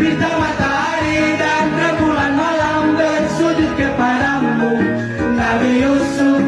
terbitlah matahari dan rembulan malam bersujud kepadamu. Nabi Yusuf